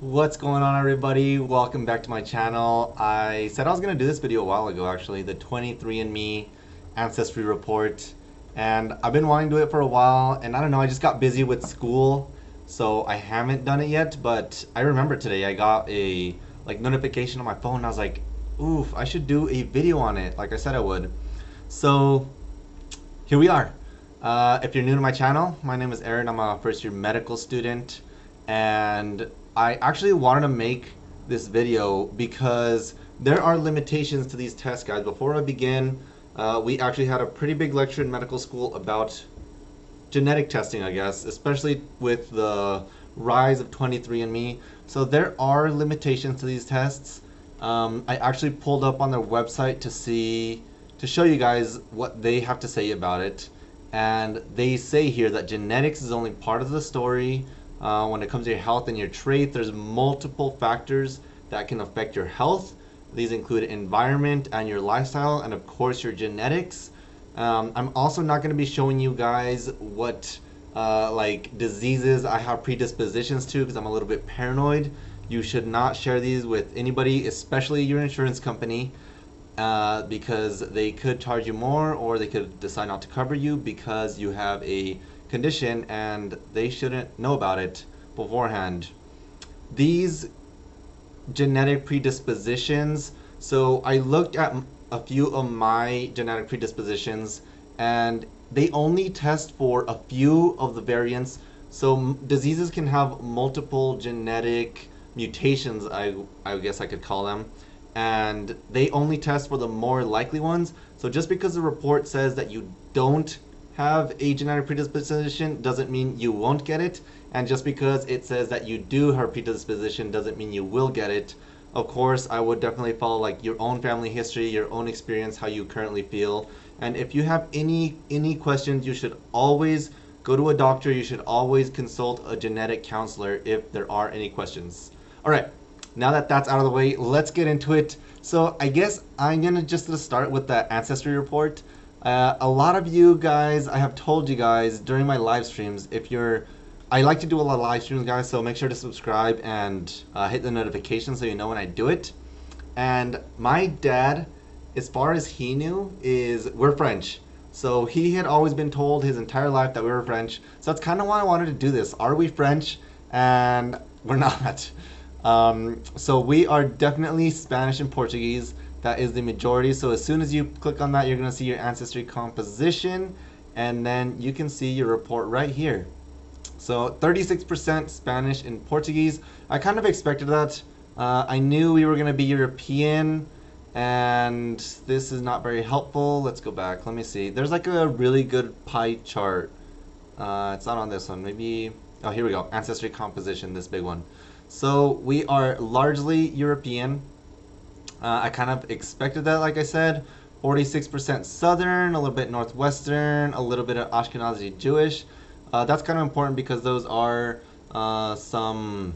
What's going on everybody? Welcome back to my channel. I said I was going to do this video a while ago actually, the 23andMe Ancestry Report. And I've been wanting to do it for a while and I don't know, I just got busy with school so I haven't done it yet but I remember today I got a like notification on my phone and I was like, oof, I should do a video on it like I said I would. So here we are. Uh, if you're new to my channel, my name is Aaron. I'm a first year medical student and I actually wanted to make this video because there are limitations to these tests guys. Before I begin, uh, we actually had a pretty big lecture in medical school about genetic testing I guess, especially with the rise of 23andMe. So there are limitations to these tests. Um, I actually pulled up on their website to see, to show you guys what they have to say about it. And they say here that genetics is only part of the story. Uh, when it comes to your health and your traits, there's multiple factors that can affect your health. These include environment and your lifestyle, and of course your genetics. Um, I'm also not going to be showing you guys what uh, like diseases I have predispositions to because I'm a little bit paranoid. You should not share these with anybody, especially your insurance company, uh, because they could charge you more or they could decide not to cover you because you have a condition and they shouldn't know about it beforehand. These genetic predispositions, so I looked at a few of my genetic predispositions and they only test for a few of the variants. So diseases can have multiple genetic mutations, I, I guess I could call them. And they only test for the more likely ones. So just because the report says that you don't have a genetic predisposition doesn't mean you won't get it. And just because it says that you do have predisposition doesn't mean you will get it. Of course, I would definitely follow like your own family history, your own experience, how you currently feel. And if you have any any questions, you should always go to a doctor. You should always consult a genetic counselor if there are any questions. All right, now that that's out of the way, let's get into it. So I guess I'm gonna just start with the ancestry report. Uh, a lot of you guys, I have told you guys during my live streams, if you're, I like to do a lot of live streams, guys, so make sure to subscribe and uh, hit the notification so you know when I do it. And my dad, as far as he knew, is we're French. So he had always been told his entire life that we were French. So that's kind of why I wanted to do this. Are we French? And we're not. Um, so we are definitely Spanish and Portuguese. That is the majority. So as soon as you click on that, you're going to see your ancestry composition. And then you can see your report right here. So 36% Spanish and Portuguese. I kind of expected that. Uh, I knew we were going to be European. And this is not very helpful. Let's go back. Let me see. There's like a really good pie chart. Uh, it's not on this one. Maybe... Oh, here we go. Ancestry composition, this big one. So we are largely European. Uh, I kind of expected that, like I said. 46% Southern, a little bit Northwestern, a little bit of Ashkenazi Jewish. Uh, that's kind of important because those are uh, some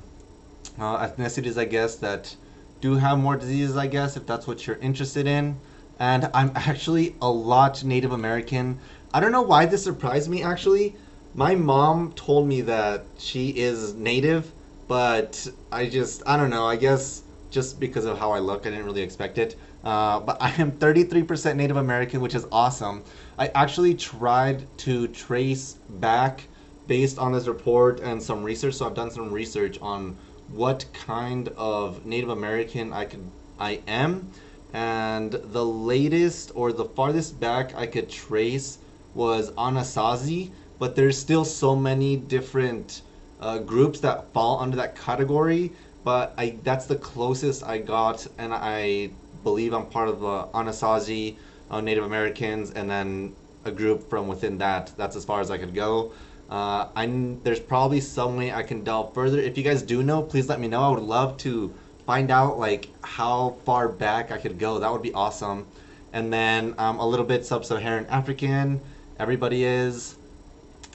uh, ethnicities, I guess, that do have more diseases, I guess, if that's what you're interested in. And I'm actually a lot Native American. I don't know why this surprised me, actually. My mom told me that she is Native, but I just, I don't know, I guess just because of how I look. I didn't really expect it. Uh, but I am 33% Native American, which is awesome. I actually tried to trace back based on this report and some research. So I've done some research on what kind of Native American I could I am. And the latest or the farthest back I could trace was Anasazi, but there's still so many different uh, groups that fall under that category but I that's the closest I got, and I believe I'm part of the Anasazi uh, Native Americans, and then a group from within that. That's as far as I could go. Uh, I there's probably some way I can delve further. If you guys do know, please let me know. I would love to find out like how far back I could go. That would be awesome. And then um, a little bit sub-Saharan African. Everybody is.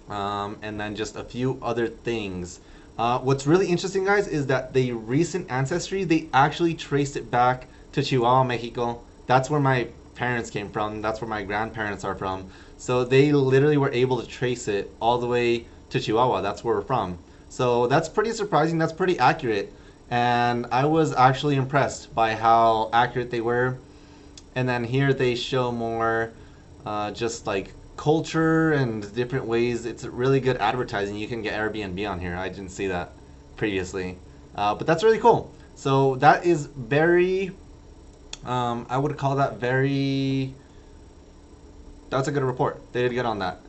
Um, and then just a few other things. Uh, what's really interesting, guys, is that the recent ancestry, they actually traced it back to Chihuahua, Mexico. That's where my parents came from. That's where my grandparents are from. So they literally were able to trace it all the way to Chihuahua. That's where we're from. So that's pretty surprising. That's pretty accurate. and I was actually impressed by how accurate they were. And then here they show more uh, just like culture and different ways. It's really good advertising. You can get Airbnb on here. I didn't see that previously, uh, but that's really cool. So that is very, um, I would call that very. That's a good report. They did good on that.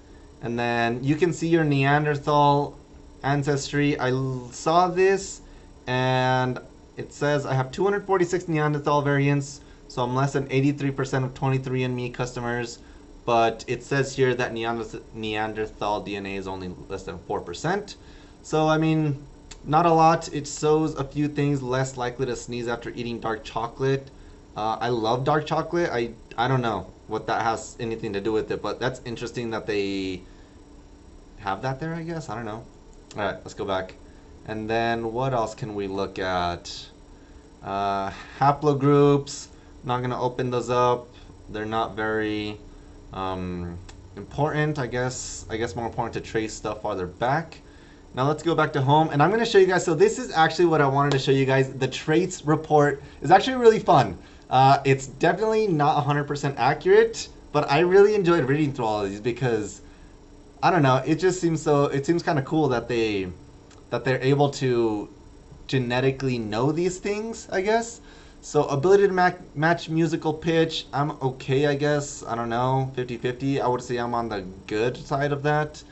And then you can see your Neanderthal ancestry. I saw this and it says I have 246 Neanderthal variants, so I'm less than 83% of 23andMe customers. But it says here that Neanderthal DNA is only less than 4%. So, I mean, not a lot. It shows a few things less likely to sneeze after eating dark chocolate. Uh, I love dark chocolate. I, I don't know what that has anything to do with it, but that's interesting that they have that there, I guess. I don't know. All right, let's go back. And then what else can we look at? Uh, haplogroups. Not going to open those up. They're not very um, important. I guess I guess more important to trace stuff farther back. Now let's go back to home and I'm going to show you guys. So this is actually what I wanted to show you guys. The traits report is actually really fun. Uh, it's definitely not 100% accurate, but I really enjoyed reading through all of these because I don't know. It just seems so. It seems kind of cool that they that they're able to genetically know these things. I guess. So ability to ma match musical pitch, I'm okay, I guess. I don't know, 50-50. I would say I'm on the good side of that.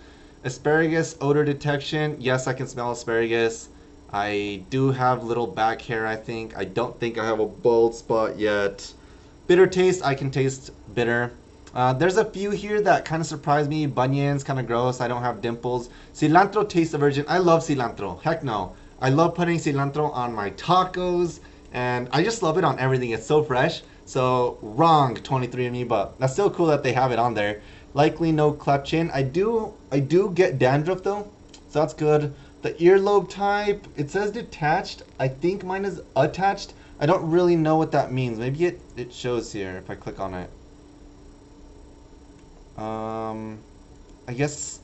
Asparagus odor detection, yes, I can smell asparagus. I do have little back hair, I think. I don't think I have a bald spot yet. Bitter taste, I can taste bitter. Uh, there's a few here that kind of surprise me. Bunions, kind of gross. I don't have dimples. Cilantro taste aversion. I love cilantro. Heck no. I love putting cilantro on my tacos. And I just love it on everything. It's so fresh. So wrong 23andMe, but that's still cool that they have it on there. Likely no cleft chin. I do I do get dandruff though. So that's good. The earlobe type, it says detached. I think mine is attached. I don't really know what that means. Maybe it, it shows here if I click on it. Um, I guess...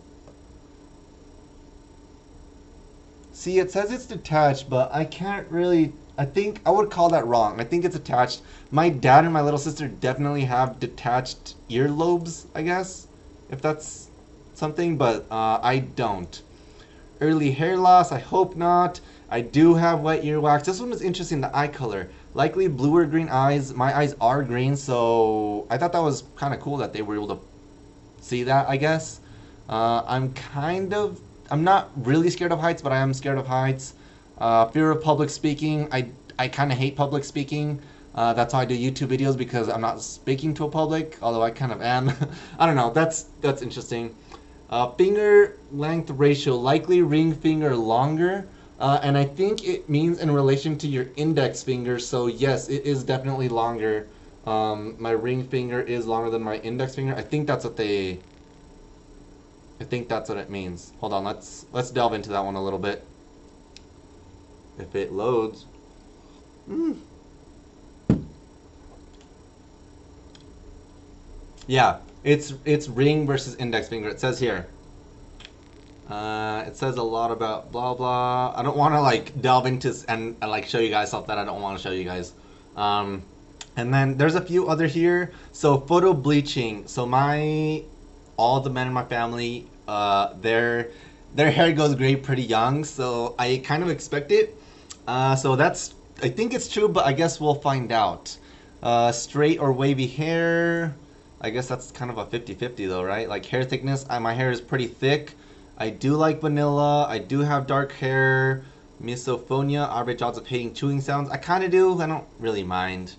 See, it says it's detached, but I can't really... I think I would call that wrong. I think it's attached. My dad and my little sister definitely have detached earlobes, I guess, if that's something, but uh, I don't. Early hair loss, I hope not. I do have wet earwax. This one was interesting, the eye color. Likely bluer green eyes. My eyes are green, so I thought that was kind of cool that they were able to see that, I guess. Uh, I'm kind of, I'm not really scared of heights, but I am scared of heights. Uh, fear of public speaking. I, I kind of hate public speaking. Uh, that's why I do YouTube videos because I'm not speaking to a public, although I kind of am. I don't know. That's that's interesting. Uh, finger length ratio, likely ring finger longer, uh, and I think it means in relation to your index finger. So yes, it is definitely longer um, my ring finger is longer than my index finger. I think that's what they. I think that's what it means. Hold on, let's let's delve into that one a little bit. If it loads. Mm. Yeah, it's it's ring versus index finger. It says here. Uh, it says a lot about blah blah. I don't want to like delve into and, and like show you guys stuff that I don't want to show you guys. Um, and then there's a few other here. So photo bleaching. So my all the men in my family, uh, their their hair goes gray pretty young. So I kind of expect it. Uh, so that's I think it's true, but I guess we'll find out. Uh, straight or wavy hair. I guess that's kind of a 50-50 though, right? Like hair thickness. I, my hair is pretty thick. I do like vanilla. I do have dark hair. Misophonia, average odds of hating chewing sounds. I kind of do. I don't really mind.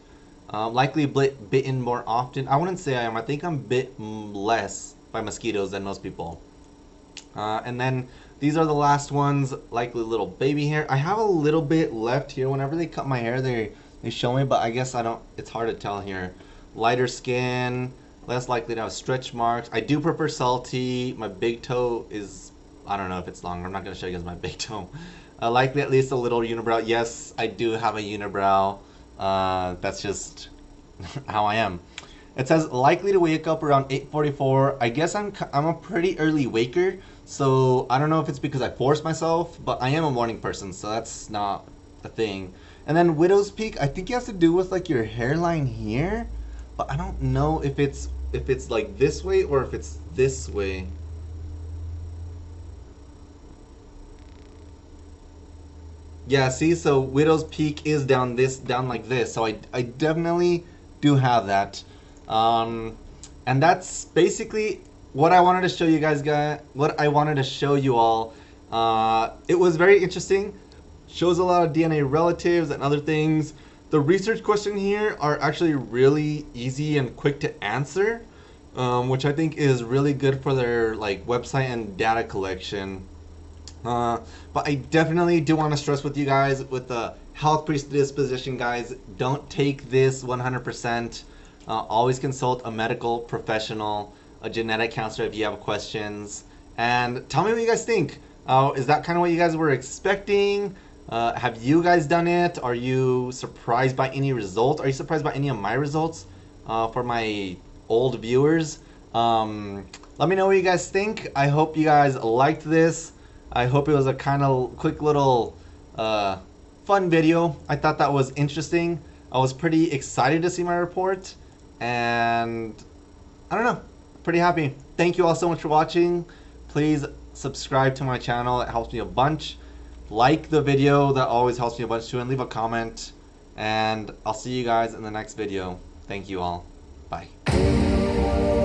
Um, likely bit, bitten more often. I wouldn't say I am. I think I'm bit less by mosquitoes than most people. Uh, and then these are the last ones, likely little baby hair. I have a little bit left here. Whenever they cut my hair, they, they show me, but I guess I don't, it's hard to tell here. Lighter skin, less likely to have stretch marks. I do prefer salty. My big toe is, I don't know if it's longer. I'm not going to show you guys my big toe. Uh, likely at least a little unibrow. Yes, I do have a unibrow. Uh, that's just how I am. It says likely to wake up around 8:44. I guess I'm I'm a pretty early waker, so I don't know if it's because I force myself, but I am a morning person, so that's not a thing. And then Widow's Peak, I think it has to do with like your hairline here, but I don't know if it's if it's like this way or if it's this way. Yeah, see, so Widow's Peak is down this, down like this. So I, I definitely do have that. Um, and that's basically what I wanted to show you guys, guys. What I wanted to show you all. Uh, it was very interesting. Shows a lot of DNA relatives and other things. The research questions here are actually really easy and quick to answer, um, which I think is really good for their like website and data collection. Uh, but I definitely do want to stress with you guys with the health predisposition, guys, don't take this 100%. Uh, always consult a medical professional, a genetic counselor if you have questions. And tell me what you guys think. Uh, is that kind of what you guys were expecting? Uh, have you guys done it? Are you surprised by any results? Are you surprised by any of my results uh, for my old viewers? Um, let me know what you guys think. I hope you guys liked this. I hope it was a kind of quick little uh, fun video. I thought that was interesting. I was pretty excited to see my report and I don't know, pretty happy. Thank you all so much for watching. Please subscribe to my channel. It helps me a bunch. Like the video. That always helps me a bunch too. And leave a comment. And I'll see you guys in the next video. Thank you all. Bye.